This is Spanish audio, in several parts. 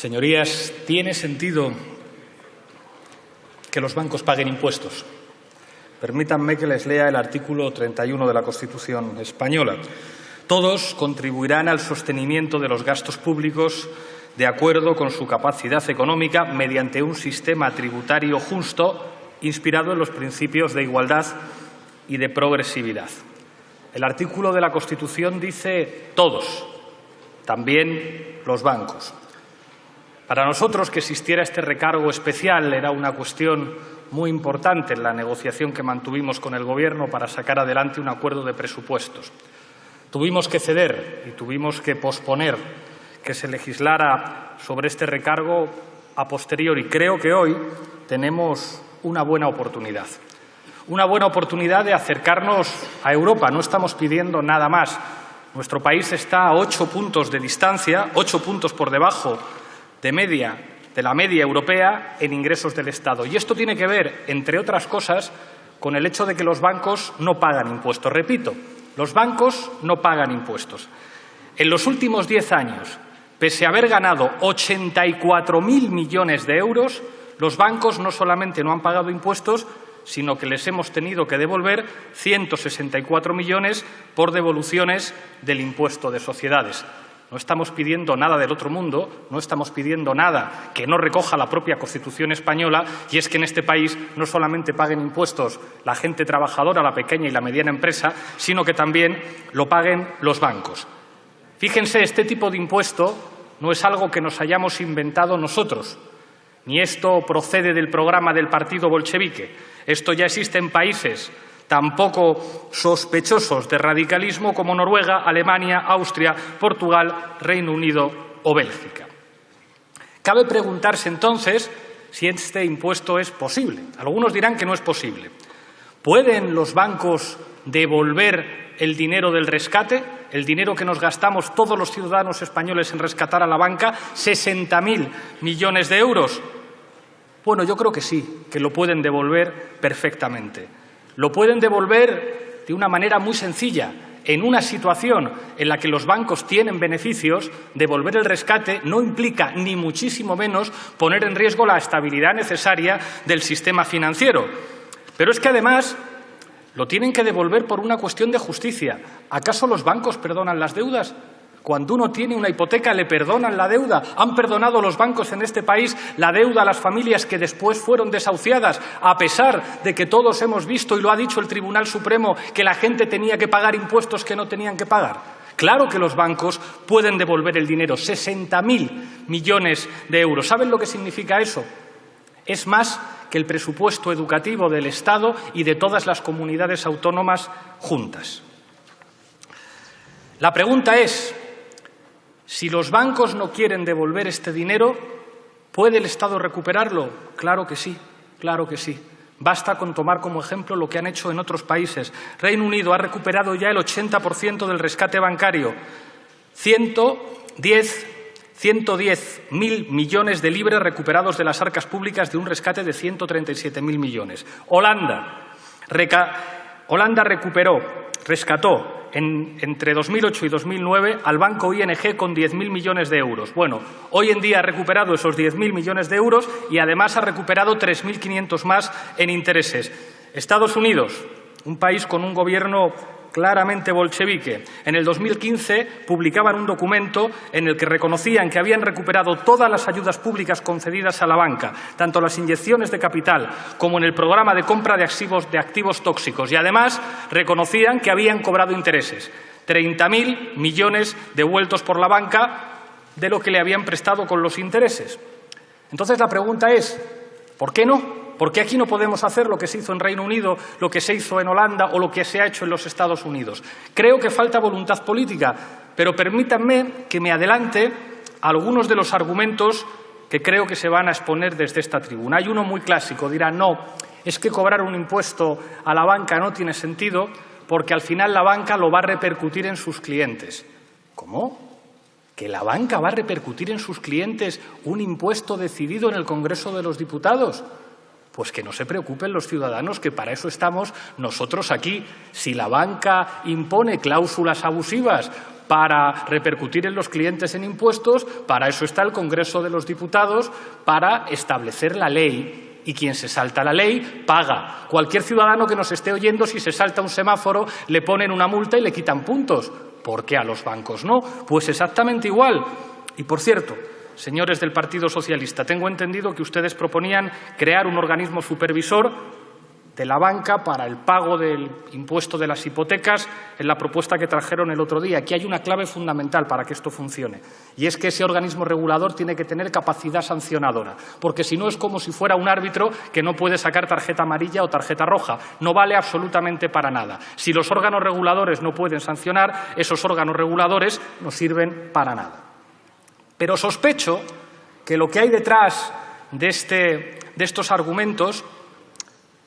Señorías, ¿tiene sentido que los bancos paguen impuestos? Permítanme que les lea el artículo 31 de la Constitución española. Todos contribuirán al sostenimiento de los gastos públicos de acuerdo con su capacidad económica mediante un sistema tributario justo inspirado en los principios de igualdad y de progresividad. El artículo de la Constitución dice todos, también los bancos. Para nosotros que existiera este recargo especial era una cuestión muy importante en la negociación que mantuvimos con el Gobierno para sacar adelante un acuerdo de presupuestos. Tuvimos que ceder y tuvimos que posponer que se legislara sobre este recargo a posteriori. Creo que hoy tenemos una buena oportunidad. Una buena oportunidad de acercarnos a Europa. No estamos pidiendo nada más. Nuestro país está a ocho puntos de distancia, ocho puntos por debajo de media de la media europea en ingresos del Estado. Y esto tiene que ver, entre otras cosas, con el hecho de que los bancos no pagan impuestos. Repito, los bancos no pagan impuestos. En los últimos diez años, pese a haber ganado 84.000 millones de euros, los bancos no solamente no han pagado impuestos, sino que les hemos tenido que devolver 164 millones por devoluciones del impuesto de sociedades. No estamos pidiendo nada del otro mundo, no estamos pidiendo nada que no recoja la propia Constitución española y es que en este país no solamente paguen impuestos la gente trabajadora, la pequeña y la mediana empresa, sino que también lo paguen los bancos. Fíjense, este tipo de impuesto no es algo que nos hayamos inventado nosotros, ni esto procede del programa del partido bolchevique. Esto ya existe en países tampoco sospechosos de radicalismo como Noruega, Alemania, Austria, Portugal, Reino Unido o Bélgica. Cabe preguntarse entonces si este impuesto es posible. Algunos dirán que no es posible. ¿Pueden los bancos devolver el dinero del rescate, el dinero que nos gastamos todos los ciudadanos españoles en rescatar a la banca, 60.000 millones de euros? Bueno, yo creo que sí, que lo pueden devolver perfectamente. Lo pueden devolver de una manera muy sencilla. En una situación en la que los bancos tienen beneficios, devolver el rescate no implica ni muchísimo menos poner en riesgo la estabilidad necesaria del sistema financiero. Pero es que además lo tienen que devolver por una cuestión de justicia. ¿Acaso los bancos perdonan las deudas? Cuando uno tiene una hipoteca le perdonan la deuda. Han perdonado los bancos en este país la deuda a las familias que después fueron desahuciadas, a pesar de que todos hemos visto, y lo ha dicho el Tribunal Supremo, que la gente tenía que pagar impuestos que no tenían que pagar. Claro que los bancos pueden devolver el dinero, 60.000 millones de euros. ¿Saben lo que significa eso? Es más que el presupuesto educativo del Estado y de todas las comunidades autónomas juntas. La pregunta es, si los bancos no quieren devolver este dinero, ¿puede el Estado recuperarlo? Claro que sí, claro que sí. Basta con tomar como ejemplo lo que han hecho en otros países. Reino Unido ha recuperado ya el 80% del rescate bancario. 110 110.000 millones de libras recuperados de las arcas públicas de un rescate de 137.000 millones. Holanda, Holanda recuperó, rescató entre 2008 y 2009 al banco ING con 10.000 millones de euros. Bueno, hoy en día ha recuperado esos 10.000 millones de euros y además ha recuperado 3.500 más en intereses. Estados Unidos, un país con un gobierno claramente bolchevique. En el 2015 publicaban un documento en el que reconocían que habían recuperado todas las ayudas públicas concedidas a la banca, tanto las inyecciones de capital como en el programa de compra de activos, tóxicos. Y además reconocían que habían cobrado intereses. 30.000 millones devueltos por la banca de lo que le habían prestado con los intereses. Entonces la pregunta es, ¿por qué no? ¿Por qué aquí no podemos hacer lo que se hizo en Reino Unido, lo que se hizo en Holanda o lo que se ha hecho en los Estados Unidos? Creo que falta voluntad política, pero permítanme que me adelante algunos de los argumentos que creo que se van a exponer desde esta tribuna. Hay uno muy clásico, dirá, no, es que cobrar un impuesto a la banca no tiene sentido porque al final la banca lo va a repercutir en sus clientes. ¿Cómo? ¿Que la banca va a repercutir en sus clientes un impuesto decidido en el Congreso de los Diputados? Pues que no se preocupen los ciudadanos, que para eso estamos nosotros aquí. Si la banca impone cláusulas abusivas para repercutir en los clientes en impuestos, para eso está el Congreso de los Diputados, para establecer la ley y quien se salta la ley paga. Cualquier ciudadano que nos esté oyendo, si se salta un semáforo, le ponen una multa y le quitan puntos. ¿Por qué a los bancos no? Pues exactamente igual. Y por cierto, señores del Partido Socialista, tengo entendido que ustedes proponían crear un organismo supervisor de la banca para el pago del impuesto de las hipotecas en la propuesta que trajeron el otro día. Aquí hay una clave fundamental para que esto funcione y es que ese organismo regulador tiene que tener capacidad sancionadora, porque si no es como si fuera un árbitro que no puede sacar tarjeta amarilla o tarjeta roja. No vale absolutamente para nada. Si los órganos reguladores no pueden sancionar, esos órganos reguladores no sirven para nada. Pero sospecho que lo que hay detrás de, este, de estos argumentos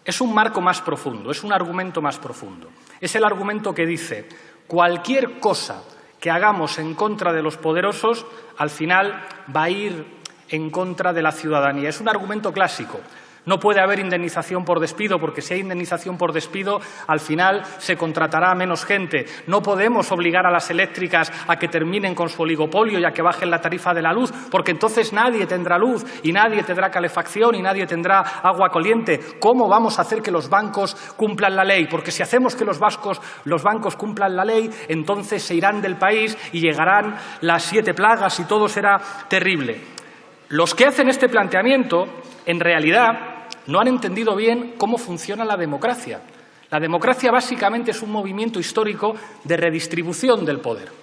es un marco más profundo, es un argumento más profundo. Es el argumento que dice cualquier cosa que hagamos en contra de los poderosos, al final va a ir en contra de la ciudadanía. Es un argumento clásico. No puede haber indemnización por despido, porque si hay indemnización por despido, al final se contratará a menos gente. No podemos obligar a las eléctricas a que terminen con su oligopolio y a que bajen la tarifa de la luz, porque entonces nadie tendrá luz y nadie tendrá calefacción y nadie tendrá agua caliente. ¿Cómo vamos a hacer que los bancos cumplan la ley? Porque si hacemos que los, los bancos cumplan la ley, entonces se irán del país y llegarán las siete plagas y todo será terrible. Los que hacen este planteamiento, en realidad, no han entendido bien cómo funciona la democracia. La democracia básicamente es un movimiento histórico de redistribución del poder.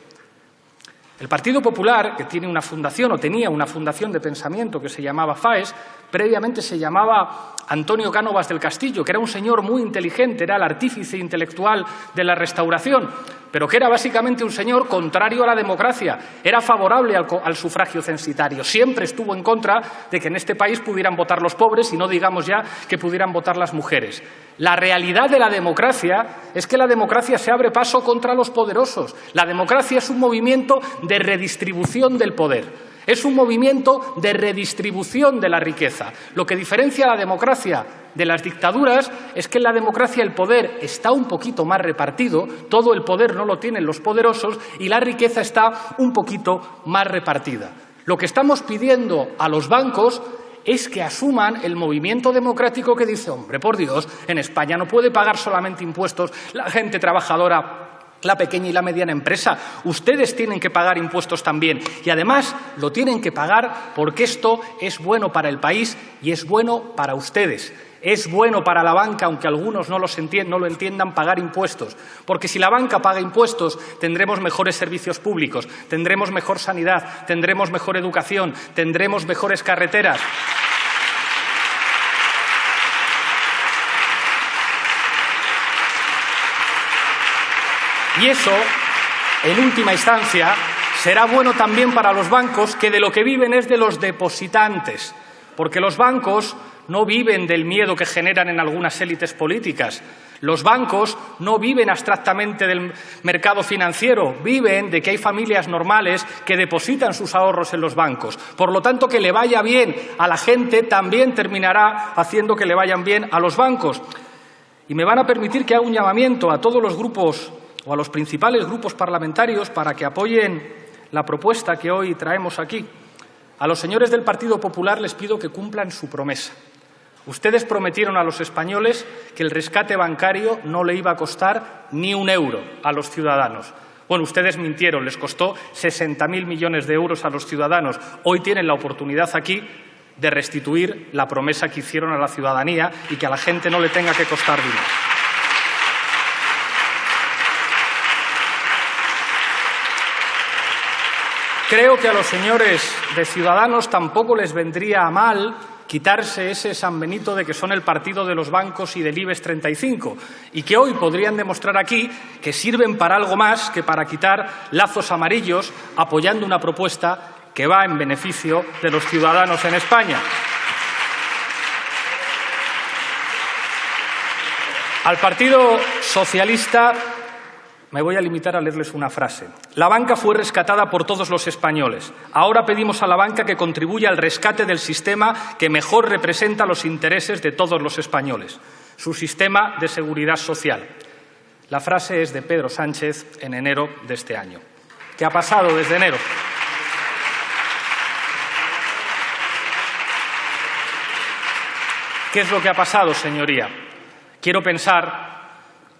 El Partido Popular, que tiene una fundación o tenía una fundación de pensamiento que se llamaba FAES, previamente se llamaba Antonio Cánovas del Castillo, que era un señor muy inteligente, era el artífice intelectual de la restauración, pero que era básicamente un señor contrario a la democracia, era favorable al, sufragio censitario, siempre estuvo en contra de que en este país pudieran votar los pobres y no digamos ya que pudieran votar las mujeres. La realidad de la democracia es que la democracia se abre paso contra los poderosos. La democracia es un movimiento redistribución del poder. Es un movimiento de redistribución de la riqueza. Lo que diferencia a la democracia de las dictaduras es que en la democracia el poder está un poquito más repartido, todo el poder no lo tienen los poderosos y la riqueza está un poquito más repartida. Lo que estamos pidiendo a los bancos es que asuman el movimiento democrático que dice, hombre, por Dios, en España no puede pagar solamente impuestos la gente trabajadora la pequeña y la mediana empresa. Ustedes tienen que pagar impuestos también y además lo tienen que pagar porque esto es bueno para el país y es bueno para ustedes. Es bueno para la banca, aunque algunos no, lo entiendan, pagar impuestos. Porque si la banca paga impuestos, tendremos mejores servicios públicos, tendremos mejor sanidad, tendremos mejor educación, tendremos mejores carreteras. Y eso, en última instancia, será bueno también para los bancos, que de lo que viven es de los depositantes, porque los bancos no viven del miedo que generan en algunas élites políticas. Los bancos no viven abstractamente del mercado financiero, viven de que hay familias normales que depositan sus ahorros en los bancos. Por lo tanto, que le vaya bien a la gente también terminará haciendo que le vayan bien a los bancos. Y me van a permitir que haga un llamamiento a todos los grupos o a los principales grupos parlamentarios para que apoyen la propuesta que hoy traemos aquí. A los señores del Partido Popular les pido que cumplan su promesa. Ustedes prometieron a los españoles que el rescate bancario no le iba a costar ni un euro a los ciudadanos. Bueno, ustedes mintieron, les costó 60.000 millones de euros a los ciudadanos. Hoy tienen la oportunidad aquí de restituir la promesa que hicieron a la ciudadanía y que a la gente no le tenga que costar dinero. Creo que a los señores de Ciudadanos tampoco les vendría a mal quitarse ese San Benito de que son el partido de los bancos y del IBEX 35 y que hoy podrían demostrar aquí que sirven para algo más que para quitar lazos amarillos apoyando una propuesta que va en beneficio de los ciudadanos en España. Al Partido Socialista me voy a limitar a leerles una frase. La banca fue rescatada por todos los españoles. Ahora pedimos a la banca que contribuya al rescate del sistema que mejor representa los intereses de todos los españoles, su sistema de seguridad social. La frase es de Pedro Sánchez en enero de este año. que ha pasado desde enero. ¿Qué es lo que ha pasado, señoría? Quiero pensar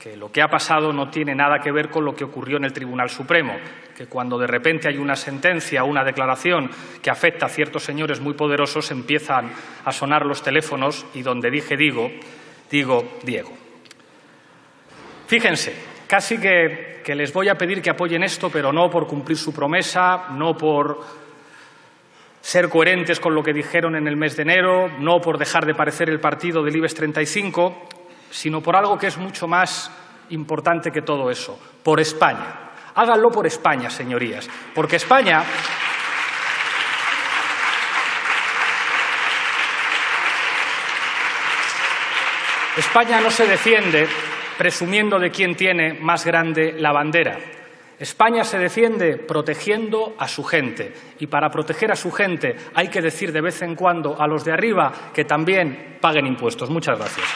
que lo que ha pasado no tiene nada que ver con lo que ocurrió en el Tribunal Supremo, que cuando de repente hay una sentencia una declaración que afecta a ciertos señores muy poderosos empiezan a sonar los teléfonos y donde dije digo, digo Diego. Fíjense, casi que, que les voy a pedir que apoyen esto, pero no por cumplir su promesa, no por ser coherentes con lo que dijeron en el mes de enero, no por dejar de parecer el partido del IBEX 35, sino por algo que es mucho más importante que todo eso, por España. Háganlo por España, señorías, porque España España no se defiende presumiendo de quién tiene más grande la bandera. España se defiende protegiendo a su gente y para proteger a su gente hay que decir de vez en cuando a los de arriba que también paguen impuestos. Muchas gracias.